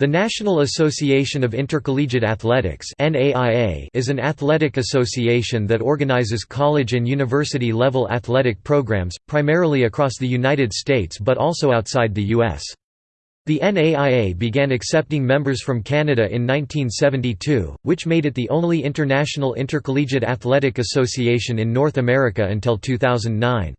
The National Association of Intercollegiate Athletics is an athletic association that organizes college and university-level athletic programs, primarily across the United States but also outside the U.S. The NAIA began accepting members from Canada in 1972, which made it the only international intercollegiate athletic association in North America until 2009.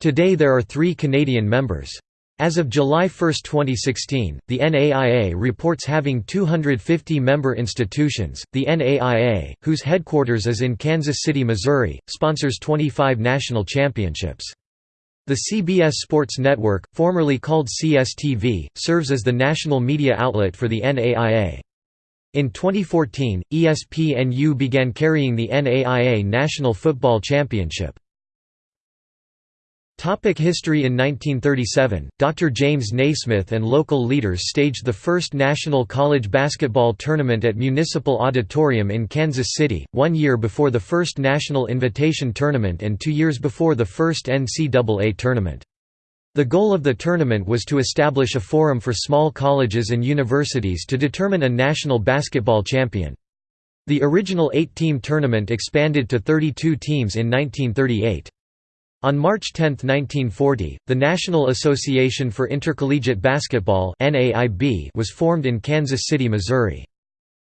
Today there are three Canadian members. As of July 1, 2016, the NAIA reports having 250 member institutions. The NAIA, whose headquarters is in Kansas City, Missouri, sponsors 25 national championships. The CBS Sports Network, formerly called CSTV, serves as the national media outlet for the NAIA. In 2014, ESPNU began carrying the NAIA National Football Championship. Topic history In 1937, Dr. James Naismith and local leaders staged the first national college basketball tournament at Municipal Auditorium in Kansas City, one year before the first National Invitation Tournament and two years before the first NCAA tournament. The goal of the tournament was to establish a forum for small colleges and universities to determine a national basketball champion. The original eight-team tournament expanded to 32 teams in 1938. On March 10, 1940, the National Association for Intercollegiate Basketball was formed in Kansas City, Missouri.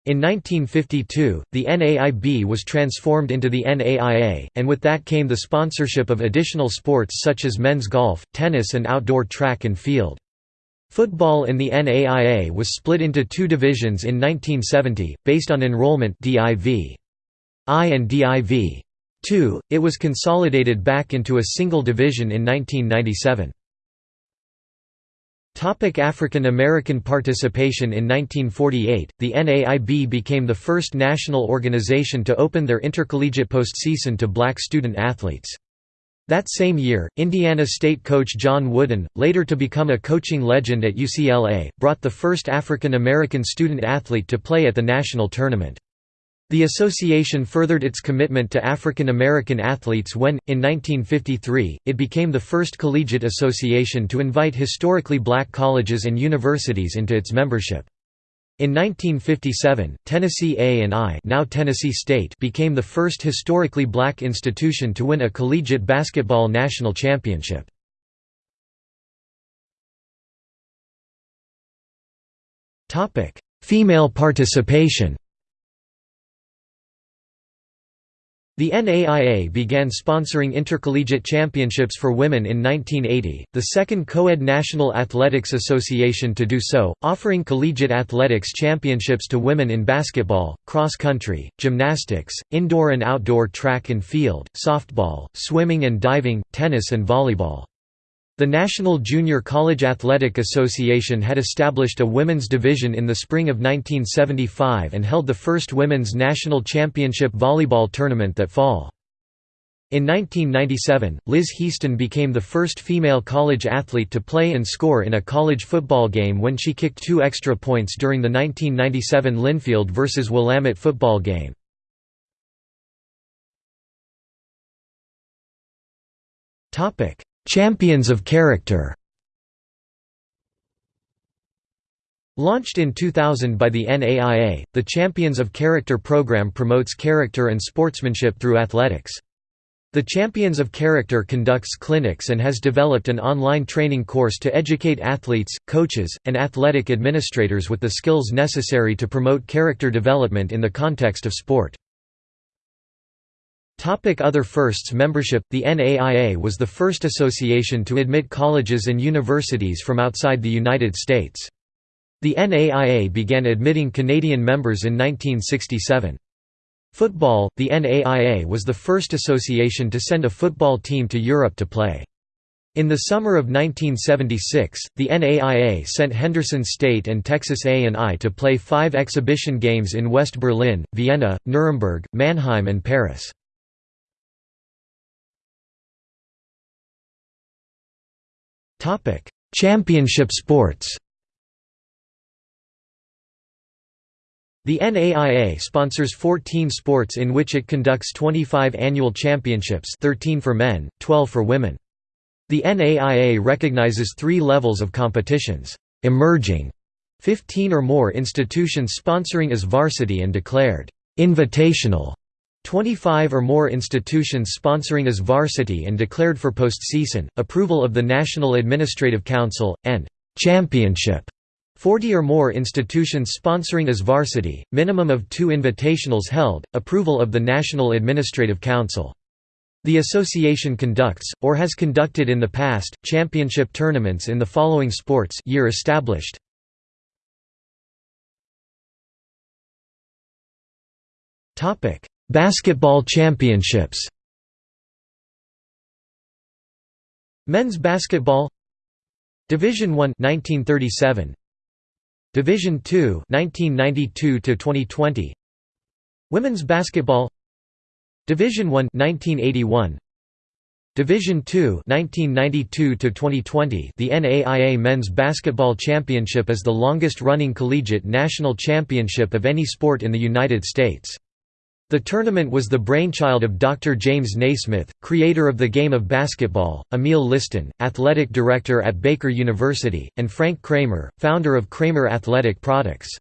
In 1952, the NAIB was transformed into the NAIA, and with that came the sponsorship of additional sports such as men's golf, tennis and outdoor track and field. Football in the NAIA was split into two divisions in 1970, based on enrollment Div. I and Div. 2, it was consolidated back into a single division in 1997. African American participation In 1948, the NAIB became the first national organization to open their intercollegiate postseason to black student athletes. That same year, Indiana State coach John Wooden, later to become a coaching legend at UCLA, brought the first African American student athlete to play at the national tournament. The association furthered its commitment to African American athletes when, in 1953, it became the first collegiate association to invite historically black colleges and universities into its membership. In 1957, Tennessee A&I now Tennessee State became the first historically black institution to win a collegiate basketball national championship. Female participation The NAIA began sponsoring intercollegiate championships for women in 1980, the second co-ed National Athletics Association to do so, offering collegiate athletics championships to women in basketball, cross-country, gymnastics, indoor and outdoor track and field, softball, swimming and diving, tennis and volleyball. The National Junior College Athletic Association had established a women's division in the spring of 1975 and held the first women's national championship volleyball tournament that fall. In 1997, Liz Heaston became the first female college athlete to play and score in a college football game when she kicked two extra points during the 1997 Linfield vs. Willamette football game. Champions of Character Launched in 2000 by the NAIA, the Champions of Character program promotes character and sportsmanship through athletics. The Champions of Character conducts clinics and has developed an online training course to educate athletes, coaches, and athletic administrators with the skills necessary to promote character development in the context of sport. Topic Other firsts Membership The NAIA was the first association to admit colleges and universities from outside the United States. The NAIA began admitting Canadian members in 1967. Football The NAIA was the first association to send a football team to Europe to play. In the summer of 1976, the NAIA sent Henderson State and Texas A&I to play five exhibition games in West Berlin, Vienna, Nuremberg, Mannheim and Paris. Championship sports. The NAIA sponsors 14 sports in which it conducts 25 annual championships 13 for men, 12 for women. The NAIA recognizes three levels of competitions, emerging, 15 or more institutions sponsoring as varsity and declared invitational 25 or more institutions sponsoring as varsity and declared for postseason, approval of the National Administrative Council, and championship 40 or more institutions sponsoring as varsity, minimum of two invitationals held, approval of the National Administrative Council. The association conducts, or has conducted in the past, championship tournaments in the following sports year established. Basketball championships. Men's basketball Division 1 1937 Division 2 1992 to 2020 Women's basketball Division 1 1981 Division 2 1992 to 2020 The NAIA Men's Basketball Championship is the longest-running collegiate national championship of any sport in the United States. The tournament was the brainchild of Dr. James Naismith, creator of the game of basketball, Emil Liston, athletic director at Baker University, and Frank Cramer, founder of Cramer Athletic Products.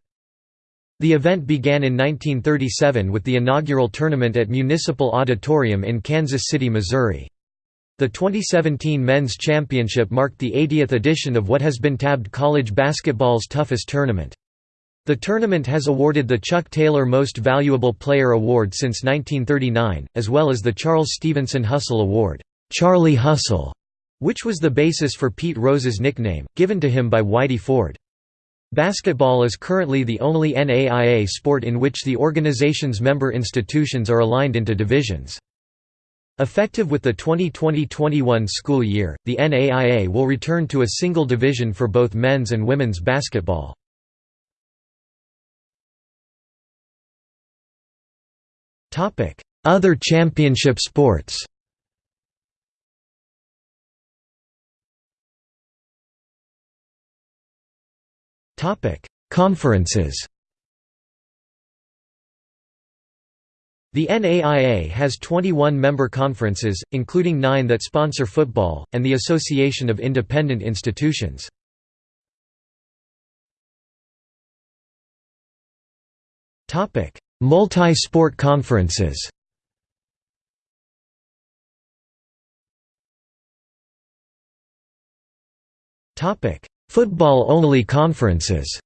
The event began in 1937 with the inaugural tournament at Municipal Auditorium in Kansas City, Missouri. The 2017 Men's Championship marked the 80th edition of what has been tabbed college basketball's toughest tournament. The tournament has awarded the Chuck Taylor Most Valuable Player Award since 1939, as well as the Charles Stevenson Hustle Award, Charlie Hustle, which was the basis for Pete Rose's nickname, given to him by Whitey Ford. Basketball is currently the only NAIA sport in which the organization's member institutions are aligned into divisions. Effective with the 2020–21 school year, the NAIA will return to a single division for both men's and women's basketball. Other championship sports? Conferences. The NAIA has 21 member conferences, including nine that sponsor football, and the Association of Independent Institutions. Multi-sport conferences. Football-only conferences.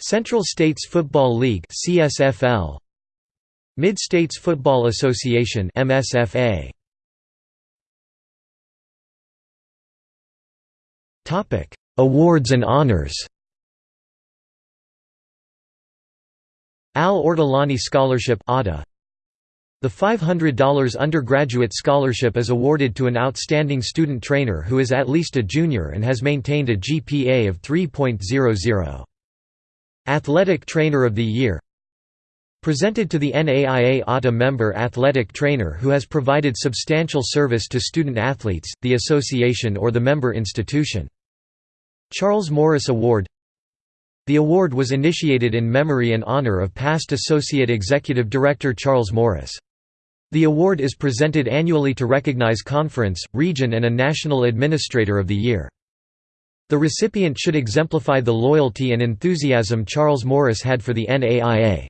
Central States Football League CSFL Mid-States Football Association MSFA Topic Awards and honors Al Ortolani Scholarship The $500 undergraduate scholarship is awarded to an outstanding student trainer who is at least a junior and has maintained a GPA of 3.00. Athletic Trainer of the Year Presented to the NAIA ATA member athletic trainer who has provided substantial service to student athletes, the association or the member institution. Charles Morris Award the award was initiated in memory and honor of past Associate Executive Director Charles Morris. The award is presented annually to recognize conference, region and a national administrator of the year. The recipient should exemplify the loyalty and enthusiasm Charles Morris had for the NAIA.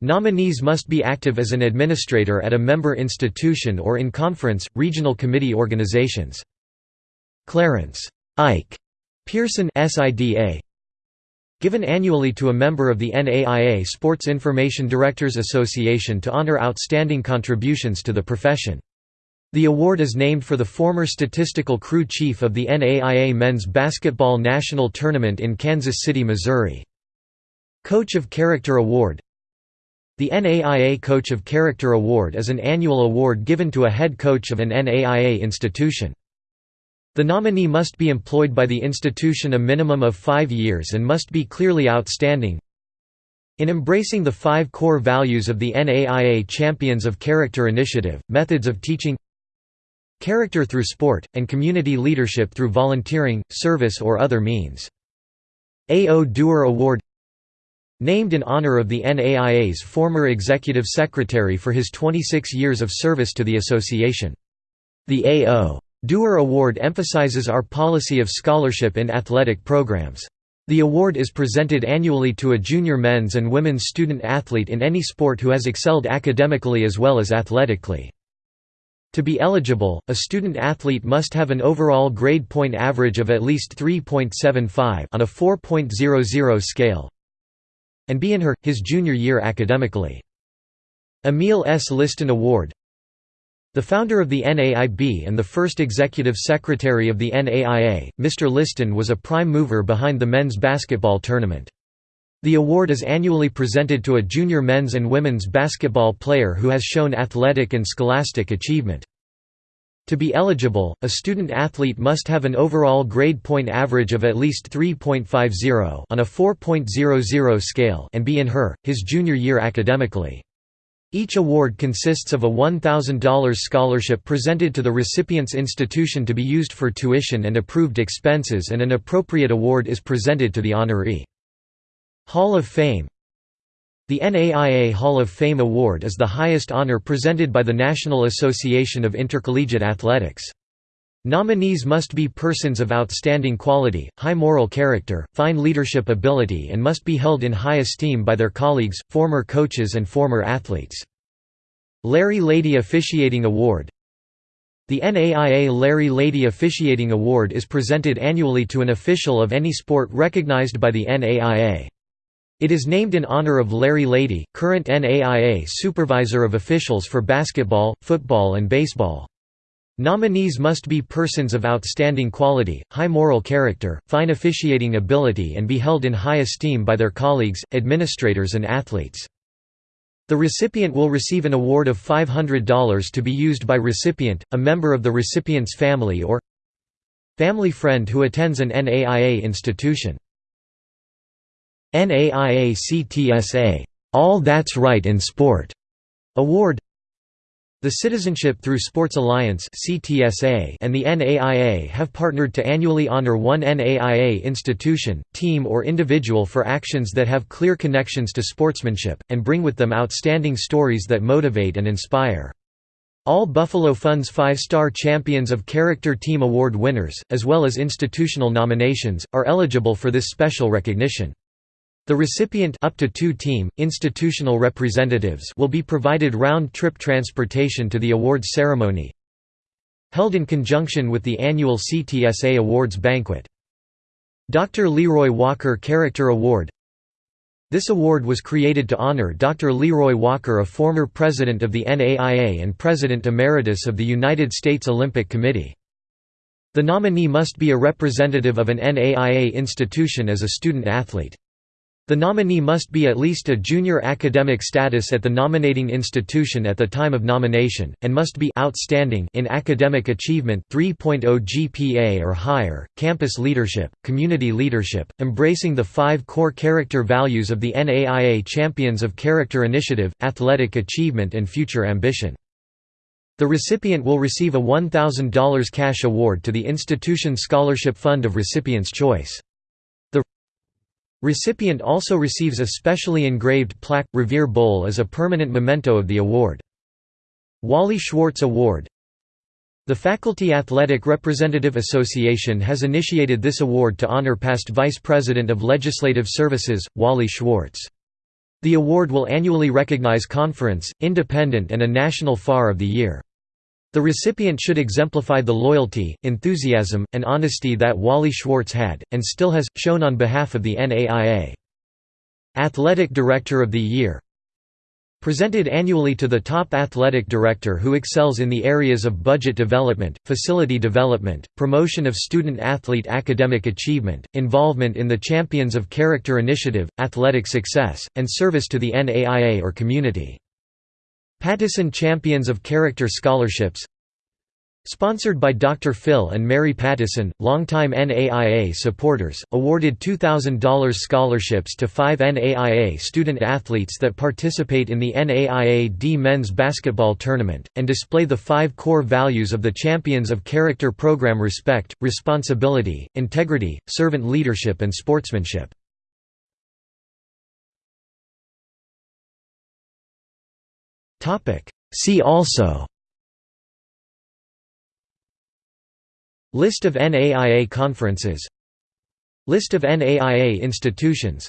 Nominees must be active as an administrator at a member institution or in conference, regional committee organizations. Clarence Ike Pearson SIDA Given annually to a member of the NAIA Sports Information Directors Association to honor outstanding contributions to the profession. The award is named for the former statistical crew chief of the NAIA Men's Basketball National Tournament in Kansas City, Missouri. Coach of Character Award The NAIA Coach of Character Award is an annual award given to a head coach of an NAIA institution. The nominee must be employed by the institution a minimum of five years and must be clearly outstanding. In embracing the five core values of the NAIA Champions of Character Initiative, methods of teaching character through sport, and community leadership through volunteering, service or other means. A.O. Duer Award Named in honor of the NAIA's former executive secretary for his 26 years of service to the association. The A.O. Duer Award emphasizes our policy of scholarship in athletic programs. The award is presented annually to a junior men's and women's student athlete in any sport who has excelled academically as well as athletically. To be eligible, a student athlete must have an overall grade point average of at least 3.75 on a 4.00 scale and be in her, his junior year academically. Emil S. Liston Award The founder of the NAIB and the first executive secretary of the NAIA, Mr. Liston was a prime mover behind the men's basketball tournament. The award is annually presented to a junior men's and women's basketball player who has shown athletic and scholastic achievement. To be eligible, a student athlete must have an overall grade point average of at least 3.50 on a 4.00 scale and be in her, his junior year academically. Each award consists of a $1,000 scholarship presented to the recipient's institution to be used for tuition and approved expenses and an appropriate award is presented to the honoree. Hall of Fame the NAIA Hall of Fame Award is the highest honor presented by the National Association of Intercollegiate Athletics. Nominees must be persons of outstanding quality, high moral character, fine leadership ability and must be held in high esteem by their colleagues, former coaches and former athletes. Larry Lady Officiating Award The NAIA Larry Lady Officiating Award is presented annually to an official of any sport recognized by the NAIA. It is named in honor of Larry Lady, current NAIA Supervisor of Officials for basketball, football and baseball. Nominees must be persons of outstanding quality, high moral character, fine officiating ability and be held in high esteem by their colleagues, administrators and athletes. The recipient will receive an award of $500 to be used by recipient, a member of the recipient's family or family friend who attends an NAIA institution. NAIA CTSA All That's Right in Sport Award the Citizenship Through Sports Alliance and the NAIA have partnered to annually honor one NAIA institution, team or individual for actions that have clear connections to sportsmanship, and bring with them outstanding stories that motivate and inspire. All Buffalo Funds five-star Champions of Character Team Award winners, as well as institutional nominations, are eligible for this special recognition. The recipient up to two team, institutional representatives will be provided round-trip transportation to the awards ceremony held in conjunction with the annual CTSA Awards banquet. Dr. Leroy Walker Character Award This award was created to honor Dr. Leroy Walker a former president of the NAIA and President Emeritus of the United States Olympic Committee. The nominee must be a representative of an NAIA institution as a student athlete. The nominee must be at least a junior academic status at the nominating institution at the time of nomination, and must be outstanding in academic achievement 3.0 GPA or higher, campus leadership, community leadership, embracing the five core character values of the NAIA Champions of Character Initiative, athletic achievement and future ambition. The recipient will receive a $1,000 cash award to the institution scholarship fund of recipient's choice. Recipient also receives a specially engraved plaque. Revere Bowl as a permanent memento of the award. Wally Schwartz Award The Faculty Athletic Representative Association has initiated this award to honor past Vice President of Legislative Services, Wally Schwartz. The award will annually recognize conference, independent and a national FAR of the year. The recipient should exemplify the loyalty, enthusiasm, and honesty that Wally Schwartz had, and still has, shown on behalf of the NAIA. Athletic Director of the Year Presented annually to the top athletic director who excels in the areas of budget development, facility development, promotion of student-athlete academic achievement, involvement in the Champions of Character Initiative, athletic success, and service to the NAIA or community. Pattison Champions of Character Scholarships Sponsored by Dr. Phil and Mary Pattison, longtime NAIA supporters, awarded $2,000 scholarships to five NAIA student athletes that participate in the NAIA D men's basketball tournament, and display the five core values of the Champions of Character program respect, responsibility, integrity, servant leadership and sportsmanship. See also. List of NAIA conferences. List of NAIA institutions.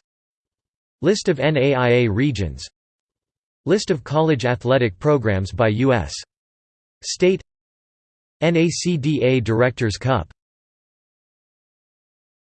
List of NAIA regions. List of college athletic programs by U.S. State. NACDA Directors Cup